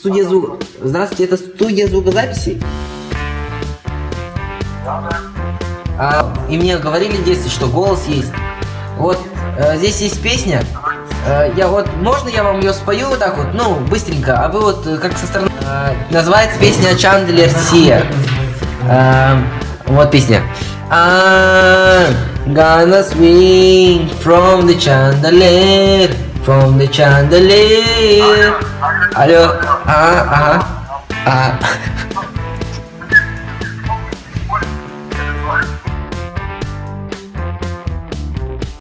студия звук... Здравствуйте, это студия звукозаписи? А, и мне говорили детстве, что голос есть. Вот, э, здесь есть песня. Э, я вот, можно я вам ее спою вот так вот, ну, быстренько, а вы вот, э, как со стороны... Э, называется песня Чандлер Сия. Э, вот песня. I'm gonna swing from the chandelier, from the chandelier. Алло, а, ага, а.